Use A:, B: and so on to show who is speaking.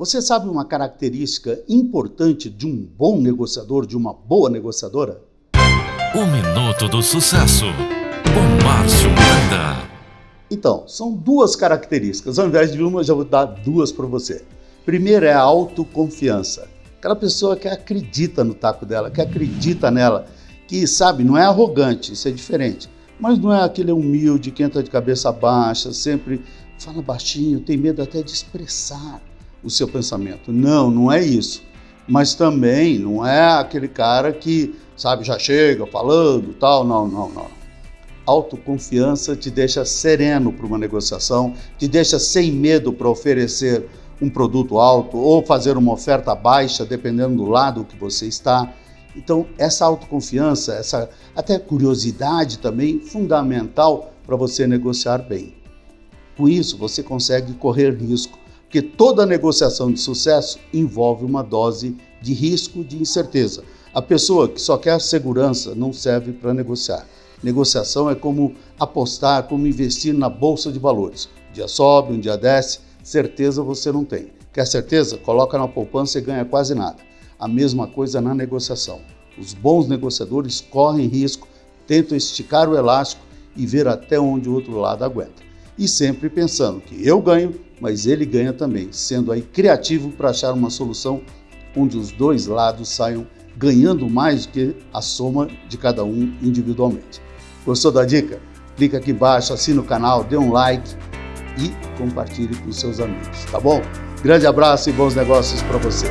A: Você sabe uma característica importante de um bom negociador, de uma boa negociadora?
B: O Minuto do Sucesso, com Márcio Miranda.
A: Então, são duas características. Ao invés de uma, eu já vou dar duas para você. Primeiro é a autoconfiança. Aquela pessoa que acredita no taco dela, que acredita nela, que sabe, não é arrogante, isso é diferente. Mas não é aquele humilde que entra de cabeça baixa, sempre fala baixinho, tem medo até de expressar o seu pensamento. Não, não é isso. Mas também não é aquele cara que, sabe, já chega falando tal. Não, não, não. Autoconfiança te deixa sereno para uma negociação, te deixa sem medo para oferecer um produto alto ou fazer uma oferta baixa, dependendo do lado que você está. Então, essa autoconfiança, essa até curiosidade também, fundamental para você negociar bem. Com isso, você consegue correr risco porque toda negociação de sucesso envolve uma dose de risco, de incerteza. A pessoa que só quer segurança não serve para negociar. Negociação é como apostar, como investir na bolsa de valores. Um dia sobe, um dia desce, certeza você não tem. Quer certeza? Coloca na poupança e ganha quase nada. A mesma coisa na negociação. Os bons negociadores correm risco, tentam esticar o elástico e ver até onde o outro lado aguenta. E sempre pensando que eu ganho mas ele ganha também, sendo aí criativo para achar uma solução onde os dois lados saiam ganhando mais do que a soma de cada um individualmente. Gostou da dica? Clica aqui embaixo, assina o canal, dê um like e compartilhe com seus amigos, tá bom? Grande abraço e bons negócios para você.